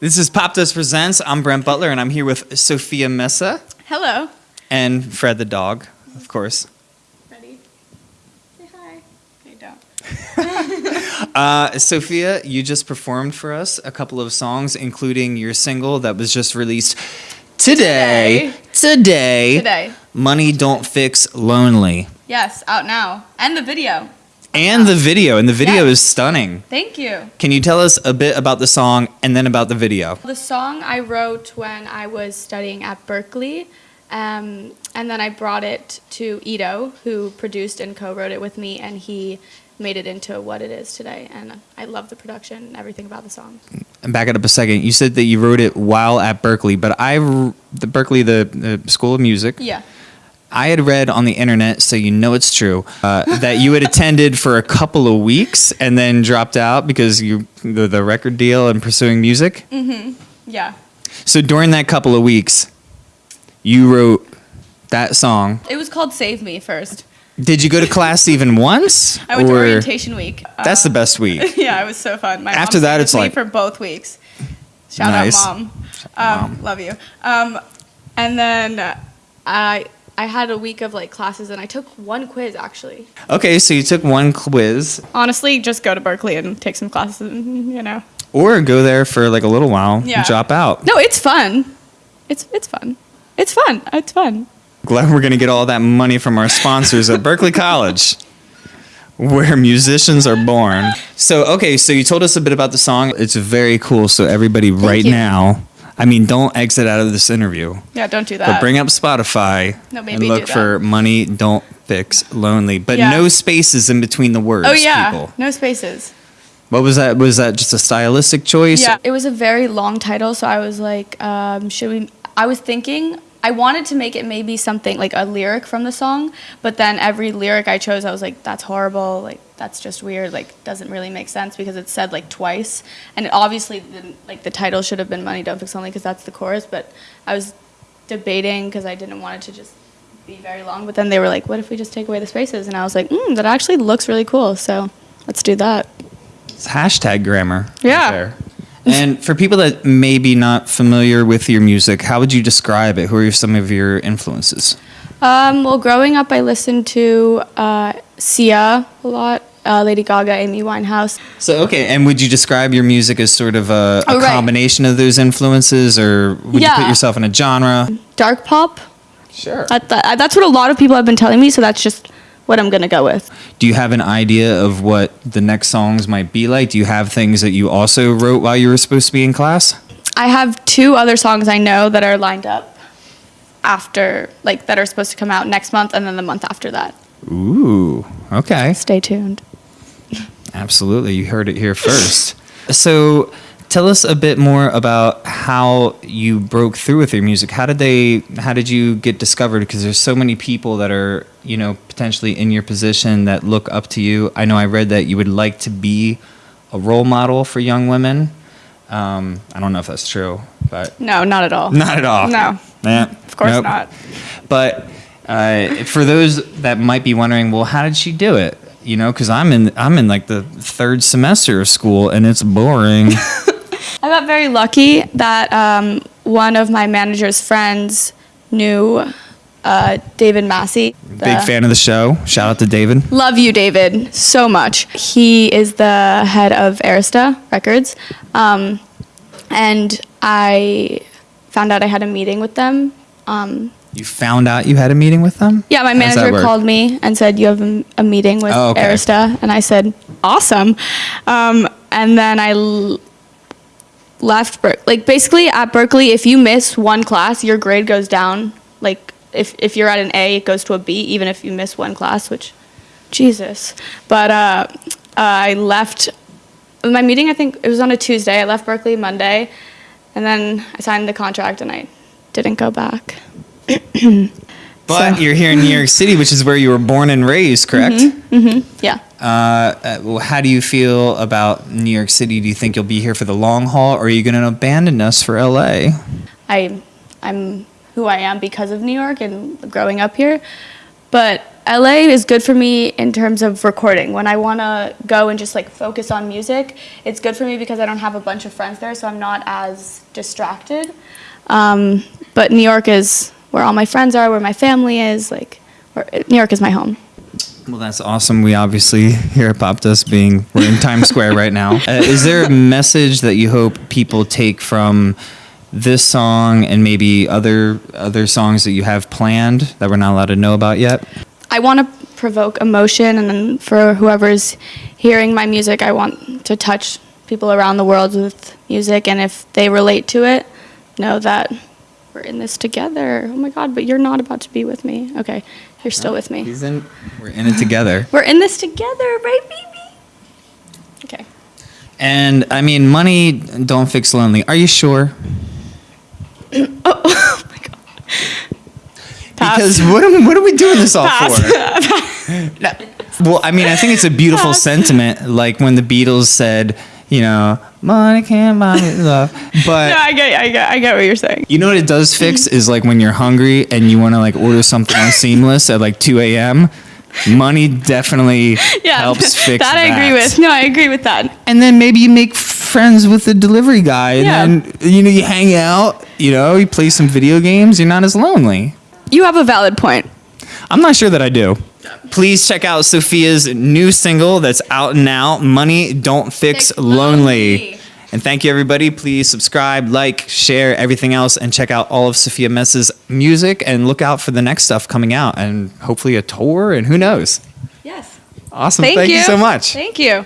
This is Popdust Presents. I'm Brent Butler, and I'm here with Sophia Messa Hello. and Fred the dog, of course. Ready? Say hi. Okay, don't. Uh, Sophia, you just performed for us a couple of songs, including your single that was just released today. Today. Today. Money Don't Fix Lonely. Yes, out now. And the video. And the video, and the video Yeah. is stunning. Thank you. Can you tell us a bit about the song and then about the video? The song I wrote when I was studying at Berklee. Um, and then I brought it to Ito, who produced and co wrote it with me, and he made it into what it is today. And I love the production and everything about the song. And back it up a second. You said that you wrote it while at Berklee, but I, the Berklee, the, the School of Music. Yeah. I had read on the internet, so you know it's true, uh, that you had attended for a couple of weeks and then dropped out because you the, the record deal and pursuing music. Mm-hmm. Yeah. So during that couple of weeks, you wrote that song. It was called Save Me first. Did you go to class even once? I went to orientation week. That's the Uh, best week. yeah, it was so fun. My After mom that, it's like- for both weeks. Shout Nice. out, mom. Um, Love you. Um, and then uh, I I had a week of like classes, and I took one quiz actually. Okay, so you took one quiz, Honestly, just go to Berklee and take some classes. and, You know. or go there for like a little while, Yeah. drop out. No, it's fun. It's it's fun. It's fun. It's fun. Glad we're gonna get all that money from our sponsors at Berklee College, where musicians are born. So okay, so you told us a bit about the song. It's very cool. So everybody, right you. now, I mean, don't exit out of this interview, Yeah, don't do that. but bring up Spotify No, and look for "Money Don't Fix Lonely," but Yeah. no spaces in between the words. oh yeah, people. no spaces. What was that? Was that just a stylistic choice? Yeah, it was a very long title, so I was like, um, should we? I was thinking I wanted to make it maybe something like a lyric from the song, but then every lyric I chose, I was like, that's horrible, like that's just weird, like doesn't really make sense because it's said like twice, and it obviously didn't, like the title should have been "Money Don't Fix Only" because that's the chorus, but I was debating because I didn't want it to just be very long, but then they were like, what if we just take away the spaces, and I was like, mm, that actually looks really cool, so let's do that. It's hashtag grammar. right Yeah. there. And for people that may be not familiar with your music, how would you describe it? Who are some of your influences? Um, well, growing up, I listened to uh, Sia a lot, uh, Lady Gaga, Amy Winehouse. So okay, and would you describe your music as sort of a, a Oh, right. combination of those influences, or would you put yourself in a genre? Dark pop. Sure. That, that, that's what a lot of people have been telling me, so that's just what I'm gonna go with. Do you have an idea of what the next songs might be like? Do you have things that you also wrote while you were supposed to be in class? I have two other songs I know that are lined up after, like, that are supposed to come out next month and then the month after that. Ooh, okay. Stay tuned. Absolutely. You heard it here first. so tell us a bit more about how you broke through with your music. How did they how did you get discovered? Because there's so many people that are, you know, potentially in your position that look up to you. I know I read that you would like to be a role model for young women. Um, I don't know if that's true, but No, not at all. not at all. No. Yeah, Of course nope. not. But uh, for those that might be wondering, well, how did she do it? You know, because I'm in I'm in like the third semester of school and it's boring. I got very lucky that um, one of my manager's friends knew uh, David Massey. Big fan of the show. Shout out to David. Love you, David, so much. He is the head of Arista Records. Um, and I found out I had a meeting with them. Um, You found out you had a meeting with them. yeah, my How does that manager called me and said, You have a, a meeting with Oh, okay. Arista. And I said, Awesome. Um, and then I left Berklee. Like, basically, at Berklee, if you miss one class, your grade goes down. Like, if, if you're at an A, it goes to a B, even if you miss one class, which, Jesus. But uh, uh, I left my meeting, I think it was on a Tuesday. I left Berklee Monday, and then I signed the contract and I didn't go back. But So- you're here in New York City, which is where you were born and raised, correct? Mm-hmm. Yeah. Uh, uh, how do you feel about New York City? Do you think you'll be here for the long haul, or are you going to abandon us for LA? I I'm who I am because of New York and growing up here. But LA is good for me in terms of recording. When I want to go and just like focus on music, it's good for me because I don't have a bunch of friends there, so I'm not as distracted. Um, but New York is where all my friends are, where my family is. Like, New York is my home. Well, that's awesome. We obviously here at Popdust being we're in Times Square right now. Uh, is there a message that you hope people take from this song and maybe other other songs that you have planned that we're not allowed to know about yet? I want to provoke emotion, and then for whoever's hearing my music, I want to touch people around the world with music, and if they relate to it, know that we're in this together. Oh my God, but you're not about to be with me. Okay, you're still with me. He's in, we're in it together. We're in this together, right, baby? Okay. And I mean, money don't fix lonely. Are you sure? Oh, oh my God. Pass. Because what am, what are we doing this all Pass. for? No. Well, I mean, I think it's a beautiful sentiment, like when the Beatles said, you know, money can't buy me love. But no, I get, I get, I get what you're saying. you know what it does fix is like when you're hungry and you want to like order something on Seamless at like 2 a.m. Money definitely Yeah, helps fix that. I agree with. No, I agree with that. And then maybe you make friends with the delivery guy, and Yeah. then you know you hang out. You know, you play some video games. You're not as lonely. You have a valid point. I'm not sure that I do. Please check out Sophia's new single that's out now, Money Don't Fix, Fix Lonely. Lonely. And thank you, everybody. Please subscribe, like, share, everything else, and check out all of Sophia Messa's music and look out for the next stuff coming out and hopefully a tour and who knows. Yes. Awesome. Thank, you so much. Thank you.